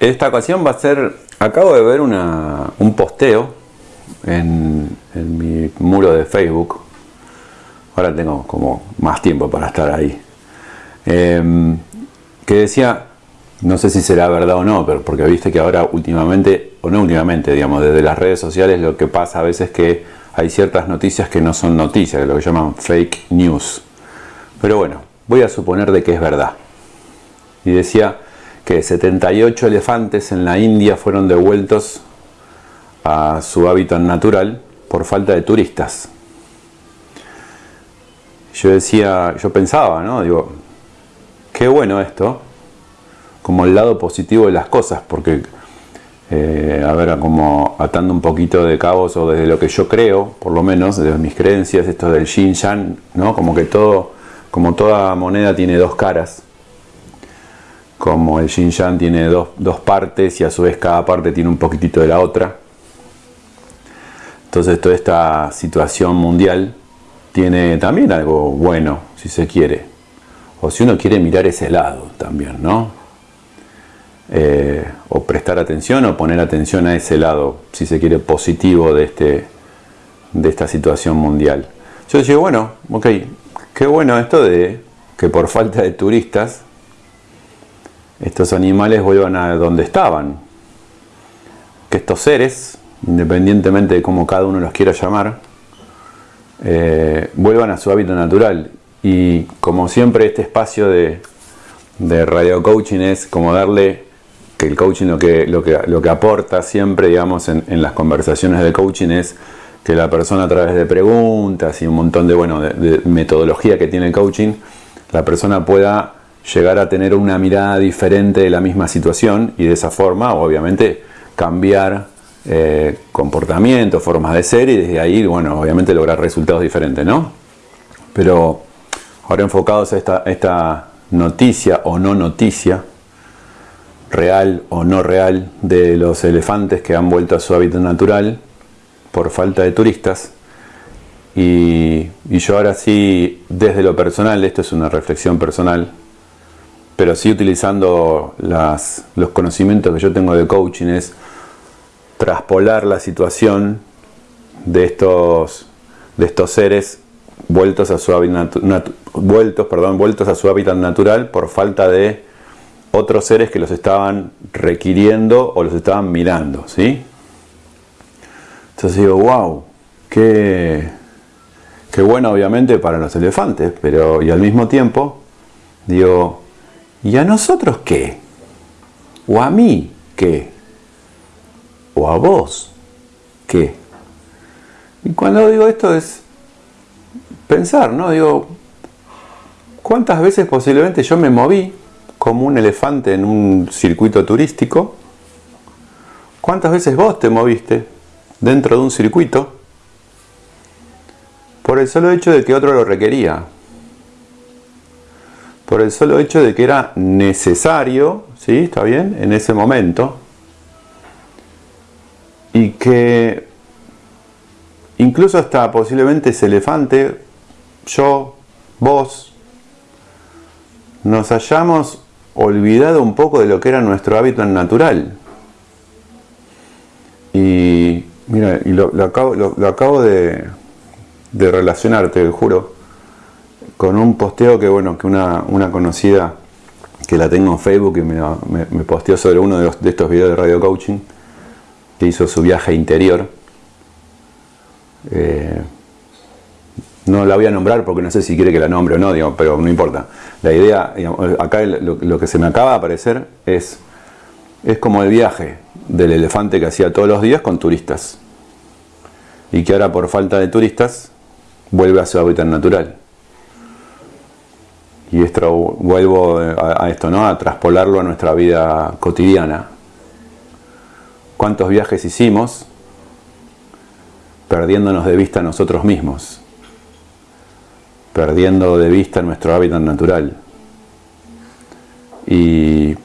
esta ocasión va a ser, acabo de ver un posteo en, mi muro de Facebook, ahora tengo como más tiempo para estar ahí, em, que decía, no sé si será verdad o no, pero porque viste que ahora últimamente, o no últimamente, digamos, desde las redes sociales lo que pasa a veces es que hay ciertas noticias que no son noticias, lo que llaman fake news. Pero bueno, voy a suponer de que es verdad. Y decía que 78 elefantes en la India fueron devueltos a su hábitat natural por falta de turistas. Yo decía, yo pensaba, ¿no? Digo, qué bueno esto, como el lado positivo de las cosas, porque, eh, a ver, como atando un poquito de cabos o desde lo que yo creo, por lo menos, desde mis creencias, esto del yin yang, ¿no? Como que todo, como toda moneda tiene dos caras, como el yin yang tiene dos, dos partes y a su vez cada parte tiene un poquitito de la otra. Entonces toda esta situación mundial tiene también algo bueno, si se quiere. O si uno quiere mirar ese lado también, ¿no? Eh, o prestar atención o poner atención a ese lado, si se quiere, positivo de, este, de esta situación mundial. Yo digo, bueno, ok, qué bueno esto de que por falta de turistas estos animales vuelvan a donde estaban. Que estos seres, independientemente de cómo cada uno los quiera llamar, eh, vuelvan a su hábitat natural. Y como siempre este espacio de, radio coaching es como darle que el coaching lo que, lo que, lo que aporta siempre, digamos, en, las conversaciones de coaching es que la persona a través de preguntas y un montón de, bueno, de metodología que tiene el coaching, la persona pueda llegar a tener una mirada diferente de la misma situación y de esa forma, obviamente, cambiar eh, comportamientos, formas de ser y desde ahí, bueno, obviamente lograr resultados diferentes, ¿no? Pero ahora enfocados a esta, noticia o no noticia, real o no real, de los elefantes que han vuelto a su hábitat natural por falta de turistas. Y, y yo ahora sí, desde lo personal, esto es una reflexión personal, pero sí utilizando los conocimientos que yo tengo de coaching es traspolar la situación de estos, de estos seres vueltos a su hábitat vueltos, perdón, vueltos a su hábitat natural por falta de otros seres que los estaban requiriendo o los estaban mirando, ¿sí? Entonces digo, wow, qué, qué bueno obviamente para los elefantes, pero y al mismo tiempo digo, ¿Y a nosotros qué? ¿O a mí qué? ¿O a vos qué? Y cuando digo esto es pensar, ¿no? Digo, ¿cuántas veces posiblemente yo me moví como un elefante en un circuito turístico? ¿Cuántas veces vos te moviste dentro de un circuito por el solo hecho de que otro lo requería? Por el solo hecho de que era necesario, ¿sí? ¿Está bien? En ese momento. Y que incluso hasta posiblemente ese elefante, yo, vos, nos hayamos olvidado un poco de lo que era nuestro hábitat natural. Y mira, y lo, acabo, de, de relacionar, te juro con un posteo que, bueno, que una, conocida que la tengo en Facebook y me, me, posteó sobre uno de, estos videos de radio coaching, que hizo su viaje interior. Eh, no la voy a nombrar porque no sé si quiere que la nombre o no, digo, pero no importa. La idea, acá lo, que se me acaba de aparecer es, es como el viaje del elefante que hacía todos los días con turistas. Y que ahora por falta de turistas vuelve a su hábitat natural y vuelvo a, esto, ¿no? A traspolarlo a nuestra vida cotidiana. ¿Cuántos viajes hicimos perdiéndonos de vista nosotros mismos? Perdiendo de vista nuestro hábitat natural. Y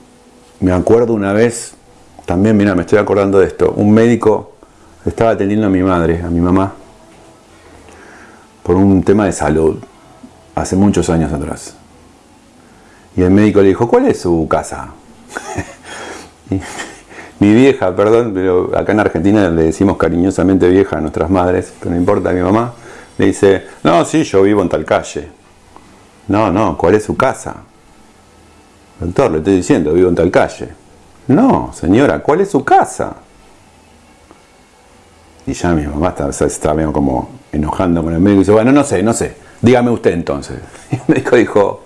me acuerdo una vez, también, mira, me estoy acordando de esto, un médico estaba atendiendo a mi madre, a mi mamá, por un tema de salud, hace muchos años atrás. Y el médico le dijo, ¿cuál es su casa? mi vieja, perdón, pero acá en Argentina le decimos cariñosamente vieja a nuestras madres, pero no importa, mi mamá le dice, no, sí, yo vivo en tal calle. No, no, ¿cuál es su casa? Doctor, le estoy diciendo, vivo en tal calle. No, señora, ¿cuál es su casa? Y ya mi mamá está, está como enojando con el médico y dice, bueno, no sé, no sé, dígame usted entonces. Y el médico dijo,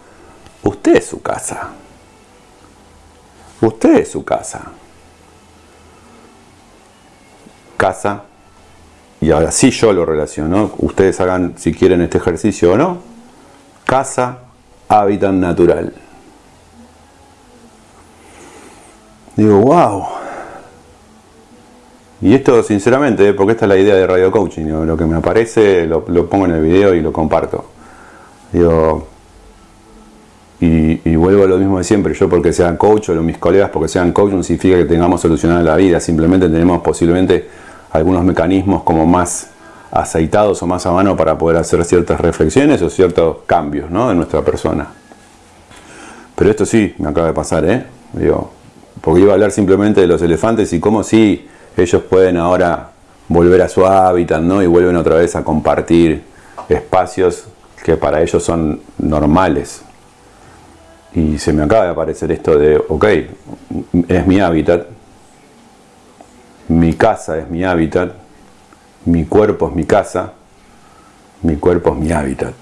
usted es su casa. Usted es su casa. Casa. Y ahora sí yo lo relaciono. Ustedes hagan si quieren este ejercicio o no. Casa, hábitat natural. Digo, wow. Y esto sinceramente, porque esta es la idea de Radio Coaching, lo que me aparece lo, pongo en el video y lo comparto. Digo, y, vuelvo a lo mismo de siempre, yo porque sean coach o mis colegas porque sean coach no significa que tengamos solucionada la vida, simplemente tenemos posiblemente algunos mecanismos como más aceitados o más a mano para poder hacer ciertas reflexiones o ciertos cambios ¿no? en nuestra persona. Pero esto sí me acaba de pasar, ¿eh? Digo, porque iba a hablar simplemente de los elefantes y cómo sí ellos pueden ahora volver a su hábitat, ¿no? Y vuelven otra vez a compartir espacios que para ellos son normales. Y se me acaba de aparecer esto de, ok, es mi hábitat, mi casa es mi hábitat, mi cuerpo es mi casa, mi cuerpo es mi hábitat.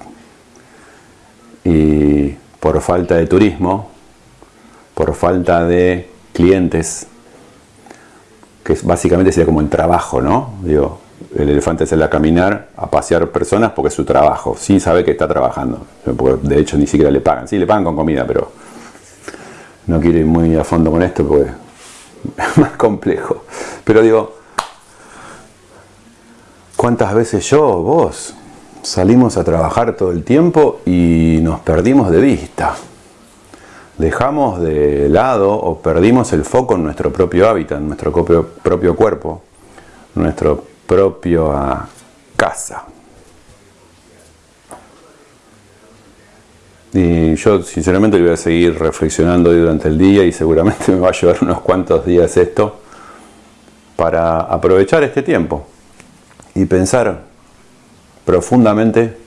Y por falta de turismo, por falta de clientes, que básicamente sería como el trabajo, ¿no? Digo, el elefante sale a caminar, a pasear personas porque es su trabajo. Sí sabe que está trabajando. De hecho ni siquiera le pagan. Sí, le pagan con comida, pero no quiero ir muy a fondo con esto porque es más complejo. Pero digo, ¿cuántas veces yo, vos, salimos a trabajar todo el tiempo y nos perdimos de vista? dejamos de lado o perdimos el foco en nuestro propio hábitat, en nuestro propio, cuerpo, nuestra propia casa. Y yo sinceramente voy a seguir reflexionando durante el día y seguramente me va a llevar unos cuantos días esto para aprovechar este tiempo y pensar profundamente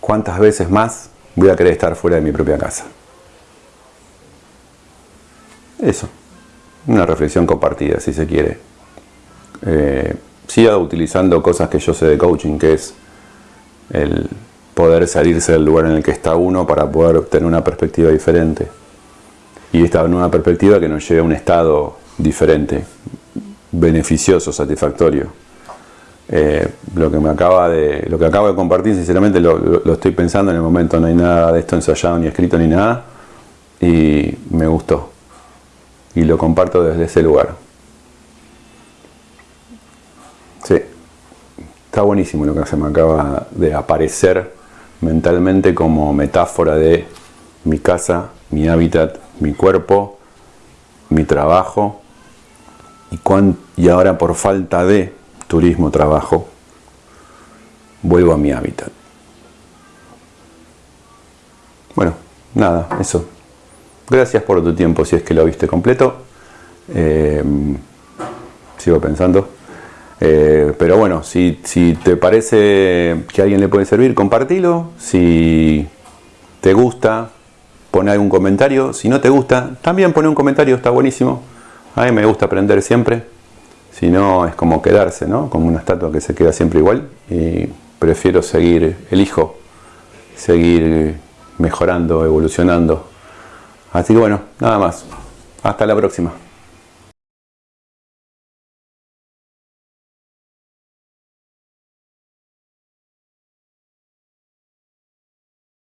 cuántas veces más voy a querer estar fuera de mi propia casa. Eso, una reflexión compartida, si se quiere. Eh, siga utilizando cosas que yo sé de coaching, que es el poder salirse del lugar en el que está uno para poder tener una perspectiva diferente. Y esta nueva perspectiva que nos lleve a un estado diferente, beneficioso, satisfactorio. Eh, lo que me acaba de lo que acabo de compartir sinceramente lo, estoy pensando en el momento no hay nada de esto ensayado ni escrito ni nada y me gustó y lo comparto desde ese lugar. Está buenísimo lo que se me acaba de aparecer mentalmente como metáfora de mi casa, mi hábitat, mi cuerpo, mi trabajo y, ahora por falta de turismo, trabajo, vuelvo a mi hábitat. Bueno, nada, eso. Gracias por tu tiempo si es que lo viste completo. Eh, sigo pensando. Eh, pero bueno, si, te parece que a alguien le puede servir, compartilo. Si te gusta, pon algún comentario. Si no te gusta, también pone un comentario, está buenísimo. A mí me gusta aprender siempre. Si no, es como quedarse, ¿no? Como una estatua que se queda siempre igual. Y prefiero seguir, elijo seguir mejorando, evolucionando Así que bueno, nada más. Hasta la próxima.